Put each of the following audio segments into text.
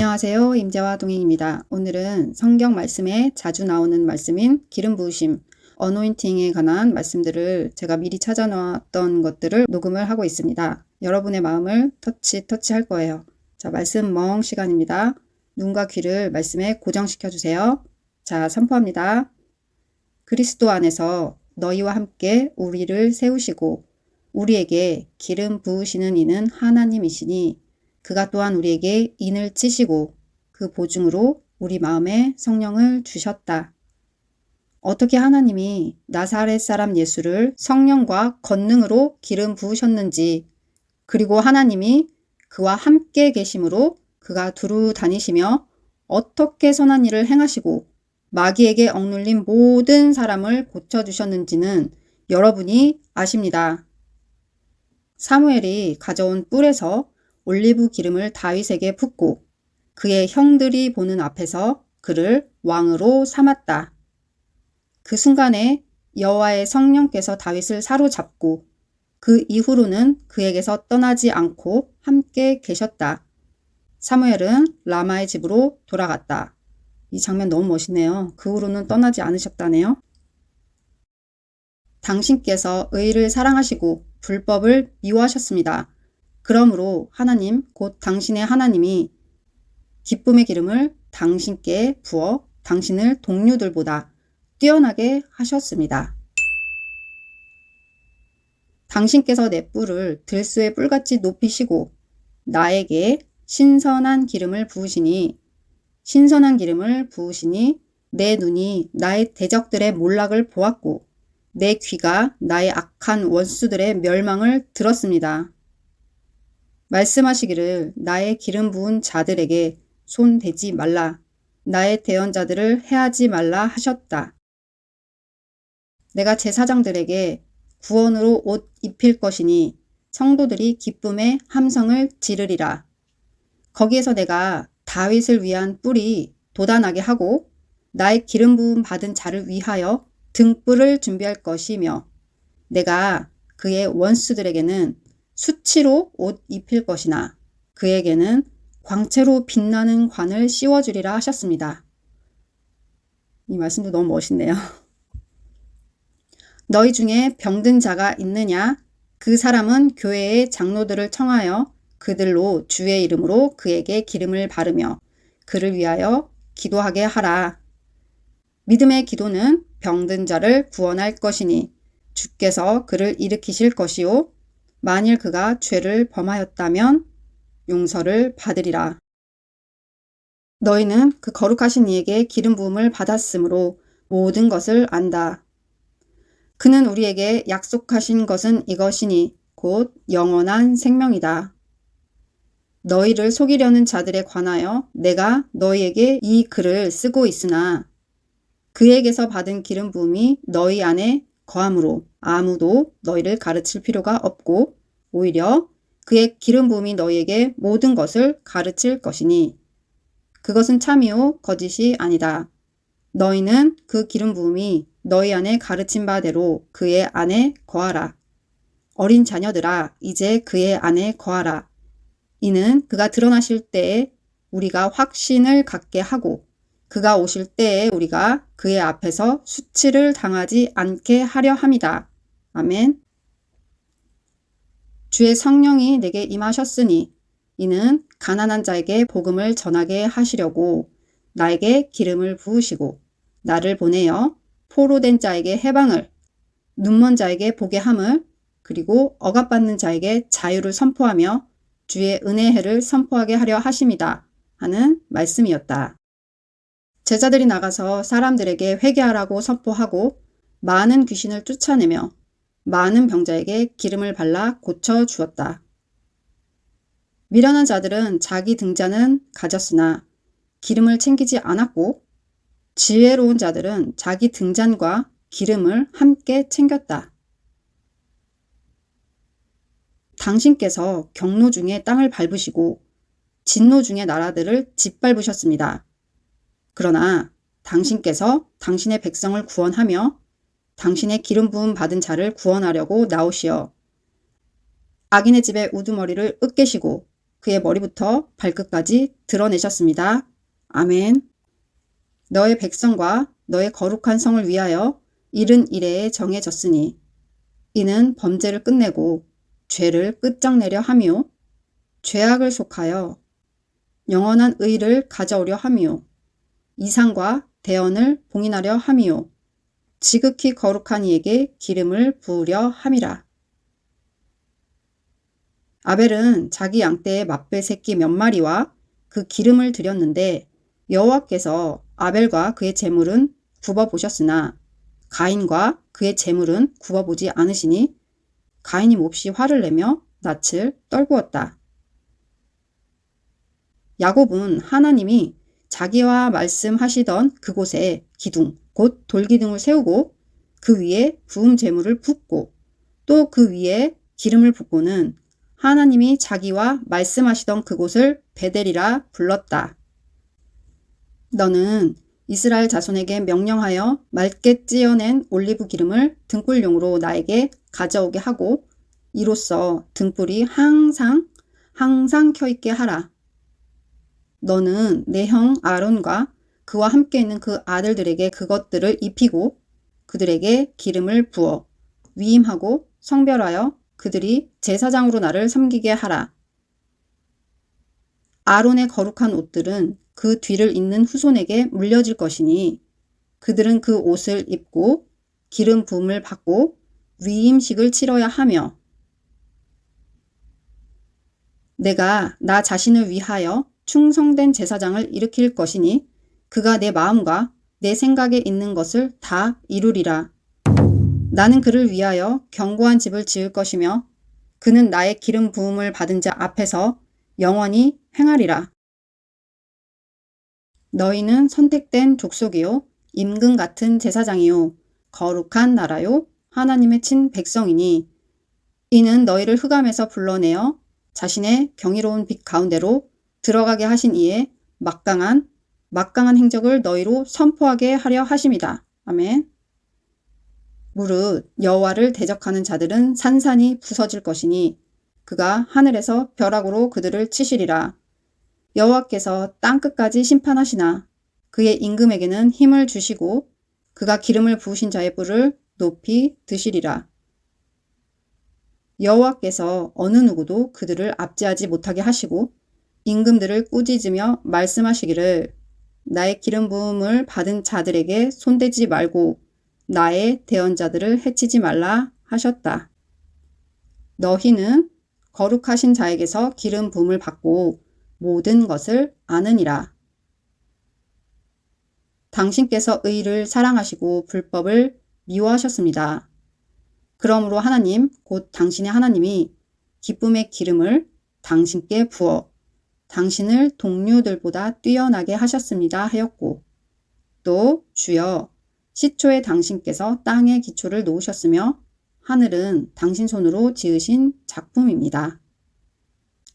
안녕하세요. 임재와 동행입니다. 오늘은 성경 말씀에 자주 나오는 말씀인 기름 부으심, 어노인팅에 관한 말씀들을 제가 미리 찾아놓았던 것들을 녹음을 하고 있습니다. 여러분의 마음을 터치 터치 할 거예요. 자, 말씀 멍 시간입니다. 눈과 귀를 말씀에 고정시켜 주세요. 자, 선포합니다. 그리스도 안에서 너희와 함께 우리를 세우시고 우리에게 기름 부으시는 이는 하나님이시니 그가 또한 우리에게 인을 치시고 그 보증으로 우리 마음에 성령을 주셨다. 어떻게 하나님이 나사렛 사람 예수를 성령과 권능으로 기름 부으셨는지 그리고 하나님이 그와 함께 계심으로 그가 두루 다니시며 어떻게 선한 일을 행하시고 마귀에게 억눌린 모든 사람을 고쳐주셨는지는 여러분이 아십니다. 사무엘이 가져온 뿔에서 올리브 기름을 다윗에게 붓고 그의 형들이 보는 앞에서 그를 왕으로 삼았다. 그 순간에 여호와의 성령께서 다윗을 사로잡고 그 이후로는 그에게서 떠나지 않고 함께 계셨다. 사무엘은 라마의 집으로 돌아갔다. 이 장면 너무 멋있네요. 그 후로는 떠나지 않으셨다네요. 당신께서 의를 사랑하시고 불법을 미워하셨습니다. 그러므로 하나님 곧 당신의 하나님이 기쁨의 기름을 당신께 부어 당신을 동료들보다 뛰어나게 하셨습니다. 당신께서 내 뿔을 들소의 뿔같이 높이시고 나에게 신선한 기름을 부으시니 신선한 기름을 부으시니 내 눈이 나의 대적들의 몰락을 보았고 내 귀가 나의 악한 원수들의 멸망을 들었습니다. 말씀하시기를 나의 기름 부은 자들에게 손 대지 말라. 나의 대언자들을 해하지 말라 하셨다. 내가 제사장들에게 구원으로 옷 입힐 것이니 성도들이 기쁨의 함성을 지르리라. 거기에서 내가 다윗을 위한 뿔이 도단하게 하고 나의 기름 부음 받은 자를 위하여 등불을 준비할 것이며 내가 그의 원수들에게는 수치로 옷 입힐 것이나 그에게는 광채로 빛나는 관을 씌워주리라 하셨습니다. 이 말씀도 너무 멋있네요. 너희 중에 병든 자가 있느냐? 그 사람은 교회의 장로들을 청하여 그들로 주의 이름으로 그에게 기름을 바르며 그를 위하여 기도하게 하라. 믿음의 기도는 병든 자를 구원할 것이니 주께서 그를 일으키실 것이요 만일 그가 죄를 범하였다면 용서를 받으리라. 너희는 그 거룩하신 이에게 기름 부음을 받았으므로 모든 것을 안다. 그는 우리에게 약속하신 것은 이것이니 곧 영원한 생명이다. 너희를 속이려는 자들에 관하여 내가 너희에게 이 글을 쓰고 있으나 그에게서 받은 기름 부음이 너희 안에 거함으로 아무도 너희를 가르칠 필요가 없고 오히려 그의 기름 부음이 너희에게 모든 것을 가르칠 것이니 그것은 참이요 거짓이 아니다. 너희는 그 기름 부음이 너희 안에 가르친 바대로 그의 안에 거하라. 어린 자녀들아 이제 그의 안에 거하라. 이는 그가 드러나실 때에 우리가 확신을 갖게 하고 그가 오실 때에 우리가 그의 앞에서 수치를 당하지 않게 하려 함이다. 아멘. 주의 성령이 내게 임하셨으니 이는 가난한 자에게 복음을 전하게 하시려고 나에게 기름을 부으시고 나를 보내어 포로 된 자에게 해방을 눈먼 자에게 보게 함을 그리고 억압받는 자에게 자유를 선포하며 주의 은혜해를 선포하게 하려 하심이다 하는 말씀이었다. 제자들이 나가서 사람들에게 회개하라고 선포하고 많은 귀신을 쫓아내며 많은 병자에게 기름을 발라 고쳐 주었다. 미련한 자들은 자기 등잔은 가졌으나 기름을 챙기지 않았고 지혜로운 자들은 자기 등잔과 기름을 함께 챙겼다. 당신께서 경로 중에 땅을 밟으시고 진노 중에 나라들을 짓밟으셨습니다. 그러나 당신께서 당신의 백성을 구원하며 당신의 기름 부음 받은 자를 구원하려고 나오시어 악인의 집에 우두머리를 으깨시고 그의 머리부터 발끝까지 드러내셨습니다. 아멘. 너의 백성과 너의 거룩한 성을 위하여 이른 이래에 정해졌으니 이는 범죄를 끝내고 죄를 끝장내려 함이요 죄악을 속하여 영원한 의를 가져오려 함이요 이상과 대언을 봉인하려 함이요 지극히 거룩한 이에게 기름을 부으려 함이라. 아벨은 자기 양떼의 맛배 새끼 몇 마리와 그 기름을 드렸는데 여호와께서 아벨과 그의 재물은 굽어보셨으나 가인과 그의 재물은 굽어보지 않으시니 가인이 몹시 화를 내며 낯을 떨구었다. 야곱은 하나님이 자기와 말씀하시던 그곳에 기둥, 곧 돌기둥을 세우고 그 위에 부음 재물을 붓고 또 그 위에 기름을 붓고는 하나님이 자기와 말씀하시던 그곳을 베델이라 불렀다. 너는 이스라엘 자손에게 명령하여 맑게 찌어낸 올리브 기름을 등불용으로 나에게 가져오게 하고 이로써 등불이 항상 항상 켜있게 하라. 너는 내 형 아론과 그와 함께 있는 그 아들들에게 그것들을 입히고 그들에게 기름을 부어 위임하고 성별하여 그들이 제사장으로 나를 섬기게 하라. 아론의 거룩한 옷들은 그 뒤를 잇는 후손에게 물려질 것이니 그들은 그 옷을 입고 기름 부음을 받고 위임식을 치러야 하며 내가 나 자신을 위하여 충성된 제사장을 일으킬 것이니 그가 내 마음과 내 생각에 있는 것을 다 이루리라. 나는 그를 위하여 견고한 집을 지을 것이며 그는 나의 기름 부음을 받은 자 앞에서 영원히 행하리라. 너희는 선택된 족속이요 임금 같은 제사장이요 거룩한 나라요 하나님의 친 백성이니 이는 너희를 흑암에서 불러내어 자신의 경이로운 빛 가운데로 들어가게 하신 이에 막강한 막강한 행적을 너희로 선포하게 하려 하심이다. 아멘. 무릇 여호와를 대적하는 자들은 산산이 부서질 것이니 그가 하늘에서 벼락으로 그들을 치시리라. 여호와께서 땅 끝까지 심판하시나 그의 임금에게는 힘을 주시고 그가 기름을 부으신 자의 뿔을 높이 드시리라. 여호와께서 어느 누구도 그들을 압제하지 못하게 하시고 임금들을 꾸짖으며 말씀하시기를 나의 기름 부음을 받은 자들에게 손대지 말고 나의 대언자들을 해치지 말라 하셨다. 너희는 거룩하신 자에게서 기름 부음을 받고 모든 것을 아느니라. 당신께서 의를 사랑하시고 불법을 미워하셨습니다. 그러므로 하나님 곧 당신의 하나님이 기쁨의 기름을 당신께 부어 당신을 동료들보다 뛰어나게 하셨습니다 하였고 또 주여 시초에 당신께서 땅의 기초를 놓으셨으며 하늘은 당신 손으로 지으신 작품입니다.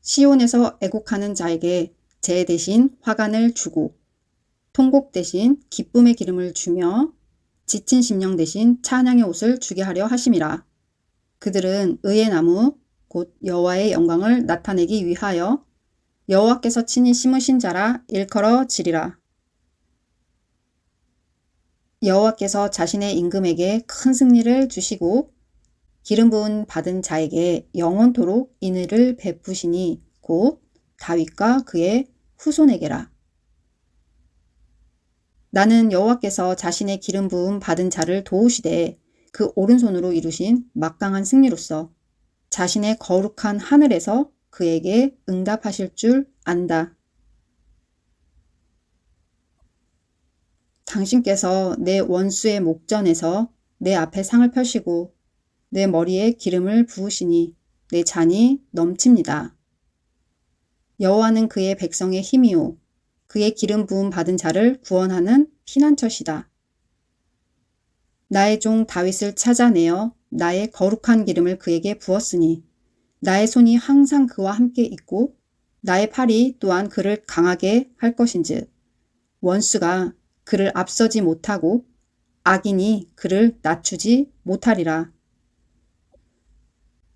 시온에서 애곡하는 자에게 제 대신 화관을 주고 통곡 대신 기쁨의 기름을 주며 지친 심령 대신 찬양의 옷을 주게 하려 하심이라. 그들은 의의 나무 곧 여호와의 영광을 나타내기 위하여 여호와께서 친히 심으신 자라 일컬어 지리라. 여호와께서 자신의 임금에게 큰 승리를 주시고 기름 부은 받은 자에게 영원토록 인의를 베푸시니 곧 다윗과 그의 후손에게라. 나는 여호와께서 자신의 기름 부음 받은 자를 도우시되 그 오른손으로 이루신 막강한 승리로서 자신의 거룩한 하늘에서 그에게 응답하실 줄 안다. 당신께서 내 원수의 목전에서 내 앞에 상을 펴시고 내 머리에 기름을 부으시니 내 잔이 넘칩니다. 여호와는 그의 백성의 힘이요 그의 기름 부음 받은 자를 구원하는 피난처시다. 나의 종 다윗을 찾아내어 나의 거룩한 기름을 그에게 부었으니 나의 손이 항상 그와 함께 있고 나의 팔이 또한 그를 강하게 할 것인즉 원수가 그를 앞서지 못하고 악인이 그를 낮추지 못하리라.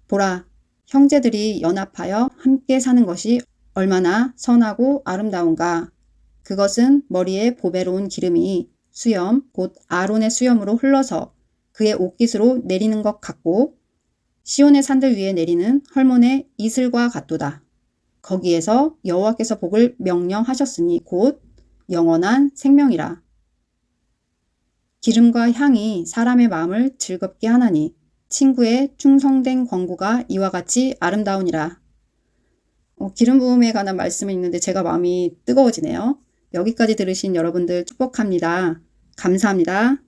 보라, 형제들이 연합하여 함께 사는 것이 얼마나 선하고 아름다운가. 그것은 머리에 보배로운 기름이 수염, 곧 아론의 수염으로 흘러서 그의 옷깃으로 내리는 것 같고 시온의 산들 위에 내리는 헐몬의 이슬과 같도다. 거기에서 여호와께서 복을 명령하셨으니 곧 영원한 생명이라. 기름과 향이 사람의 마음을 즐겁게 하나니 친구의 충성된 권고가 이와 같이 아름다우니라. 어, 기름 부음에 관한 말씀이 있는데 제가 마음이 뜨거워지네요. 여기까지 들으신 여러분들 축복합니다. 감사합니다.